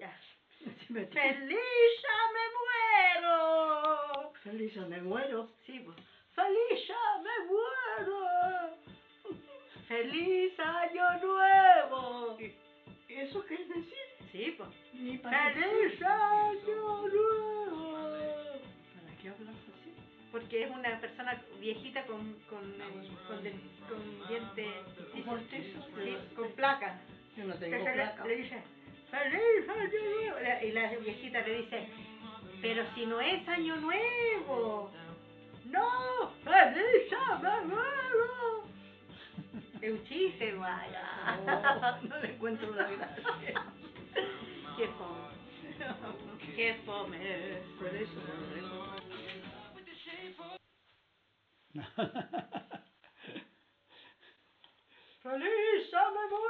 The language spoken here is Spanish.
Ya. Si me- ¡Feliz ya me muero! Feliz me muero. Sí, pues. ¡Feliz ya me muero! ¡Feliz año nuevo! ¿Eso qué es decir? Sí, pues. Ni para qué. ¡Feliz año nuevo! ¿Para qué hablas así? Porque es una persona viejita con, con, con, de- con diente Postizo. sí, con placa. Yo no tengo le, le dice, ¡Feliz año nuevo! Y la viejita le dice, pero si no es año nuevo. ¡No! ¡Feliz año nuevo! Es un chiste, vaya. Oh, no le encuentro la gracia. Qué fome. Qué fome. Por eso no. ¡Feliz año nuevo!